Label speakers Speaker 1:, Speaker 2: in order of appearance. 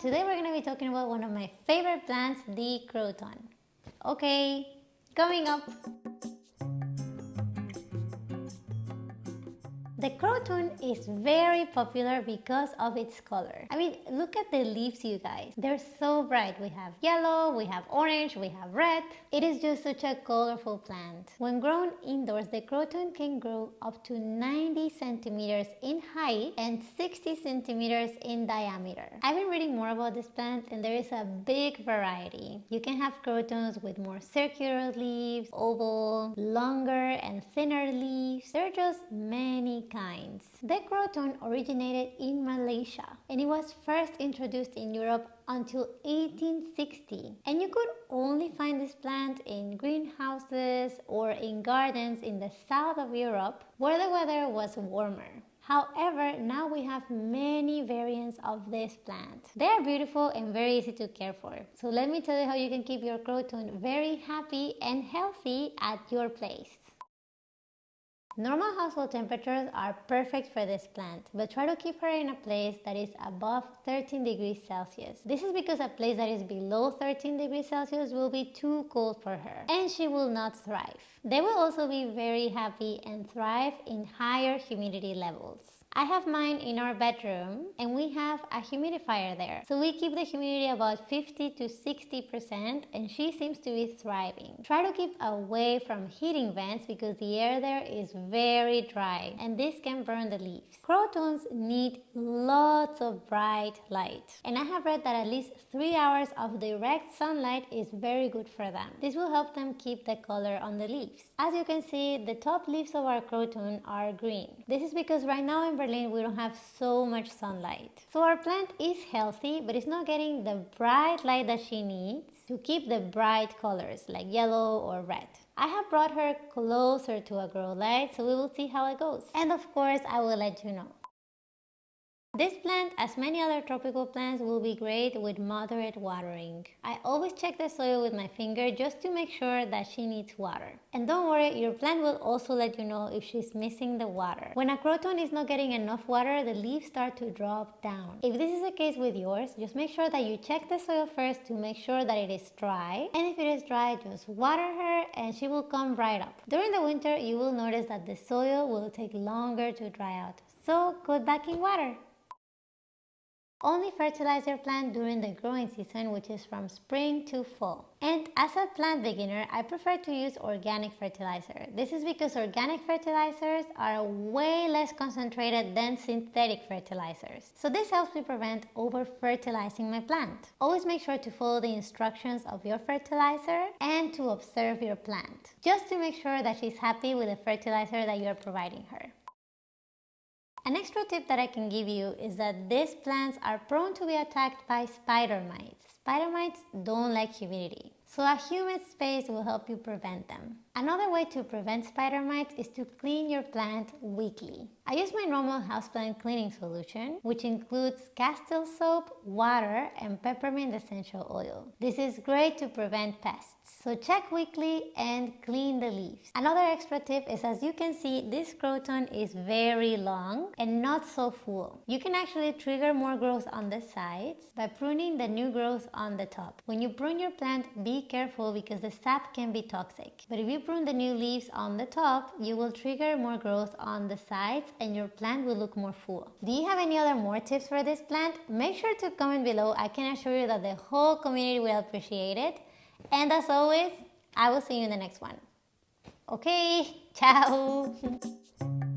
Speaker 1: today we're going to be talking about one of my favorite plants, the croton. Okay, coming up. The croton is very popular because of its color. I mean, look at the leaves, you guys. They're so bright. We have yellow, we have orange, we have red. It is just such a colorful plant. When grown indoors, the croton can grow up to 90 centimeters in height and 60 centimeters in diameter. I've been reading more about this plant and there is a big variety. You can have crotons with more circular leaves, oval, longer and thinner leaves. There are just many kinds. The croton originated in Malaysia and it was first introduced in Europe until 1860 and you could only find this plant in greenhouses or in gardens in the south of Europe where the weather was warmer. However, now we have many variants of this plant. They are beautiful and very easy to care for. So let me tell you how you can keep your croton very happy and healthy at your place. Normal household temperatures are perfect for this plant, but try to keep her in a place that is above 13 degrees Celsius. This is because a place that is below 13 degrees Celsius will be too cold for her and she will not thrive. They will also be very happy and thrive in higher humidity levels. I have mine in our bedroom and we have a humidifier there. So we keep the humidity about 50 to 60% and she seems to be thriving. Try to keep away from heating vents because the air there is very dry and this can burn the leaves. Crotons need lots of bright light and I have read that at least 3 hours of direct sunlight is very good for them. This will help them keep the color on the leaves. As you can see, the top leaves of our croton are green. This is because right now in Berlin we don't have so much sunlight. So our plant is healthy but it's not getting the bright light that she needs to keep the bright colors like yellow or red. I have brought her closer to a grow light so we will see how it goes. And of course I will let you know. This plant, as many other tropical plants, will be great with moderate watering. I always check the soil with my finger just to make sure that she needs water. And don't worry, your plant will also let you know if she's missing the water. When a croton is not getting enough water, the leaves start to drop down. If this is the case with yours, just make sure that you check the soil first to make sure that it is dry. And if it is dry, just water her and she will come right up. During the winter, you will notice that the soil will take longer to dry out. So put back in water. Only fertilize your plant during the growing season which is from spring to fall. And as a plant beginner, I prefer to use organic fertilizer. This is because organic fertilizers are way less concentrated than synthetic fertilizers. So this helps me prevent over-fertilizing my plant. Always make sure to follow the instructions of your fertilizer and to observe your plant, just to make sure that she's happy with the fertilizer that you're providing her. An extra tip that I can give you is that these plants are prone to be attacked by spider mites. Spider mites don't like humidity, so a humid space will help you prevent them. Another way to prevent spider mites is to clean your plant weekly. I use my normal houseplant cleaning solution, which includes Castile soap, water, and peppermint essential oil. This is great to prevent pests. So check weekly and clean the leaves. Another extra tip is as you can see, this croton is very long and not so full. You can actually trigger more growth on the sides by pruning the new growth on the top. When you prune your plant, be careful because the sap can be toxic. But if you prune the new leaves on the top, you will trigger more growth on the sides and your plant will look more full. Do you have any other more tips for this plant? Make sure to comment below. I can assure you that the whole community will appreciate it. And as always, I will see you in the next one. Okay, ciao.